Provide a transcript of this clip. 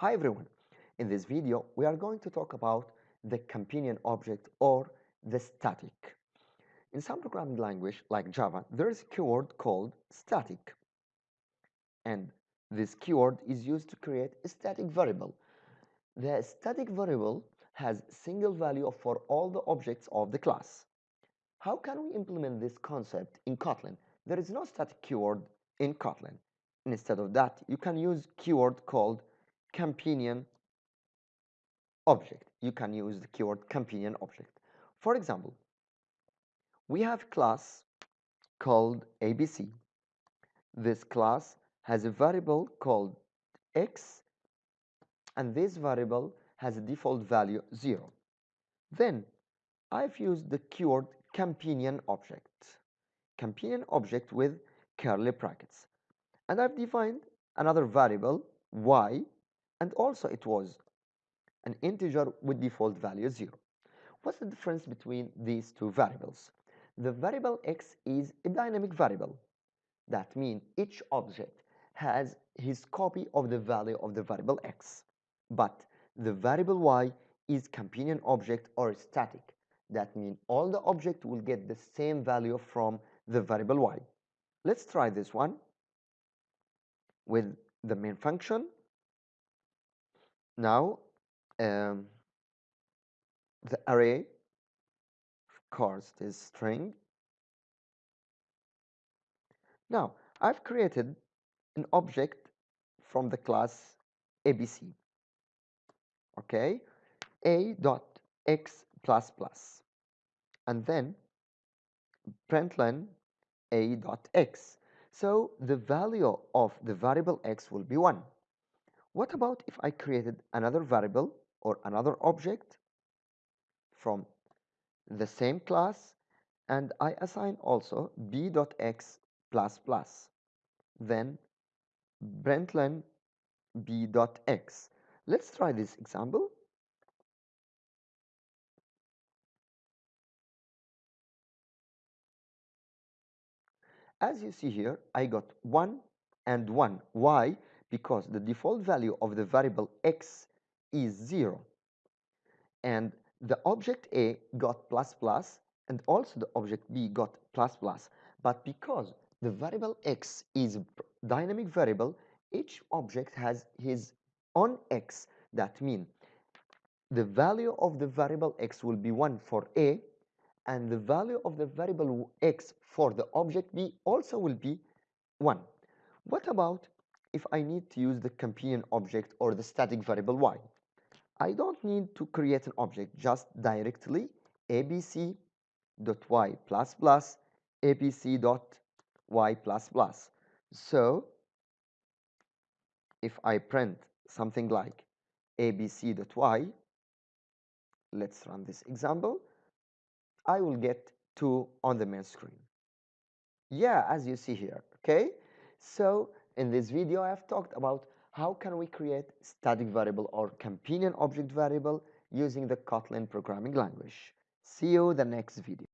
Hi everyone, in this video we are going to talk about the companion object or the static. In some programming language like Java, there is a keyword called static and this keyword is used to create a static variable. The static variable has single value for all the objects of the class. How can we implement this concept in Kotlin? There is no static keyword in Kotlin. Instead of that, you can use keyword called companion object. You can use the keyword companion object. For example, we have class called ABC. This class has a variable called x and this variable has a default value 0. Then I've used the keyword companion object. Companion object with curly brackets. And I've defined another variable y and also it was an integer with default value 0. What's the difference between these two variables? The variable x is a dynamic variable. That means each object has his copy of the value of the variable x. But the variable y is companion object or static. That means all the object will get the same value from the variable y. Let's try this one with the main function now um, the array of course is string. Now I've created an object from the class ABC okay? A dot x plus plus and then println a dot x. So the value of the variable x will be 1 what about if I created another variable or another object from the same class and I assign also b.x plus plus then println b.x. Let's try this example. As you see here, I got 1 and 1. Why? Because the default value of the variable x is 0 and the object A got plus plus and also the object B got plus plus. But because the variable x is a dynamic variable each object has his own x. That means the value of the variable x will be 1 for A and the value of the variable x for the object B also will be 1. What about if I need to use the companion object or the static variable y. I don't need to create an object, just directly abc dot y plus plus abc dot y plus plus. So if I print something like abc dot y, let's run this example, I will get 2 on the main screen. Yeah, as you see here, okay? So in this video, I have talked about how can we create static variable or companion object variable using the Kotlin programming language. See you the next video.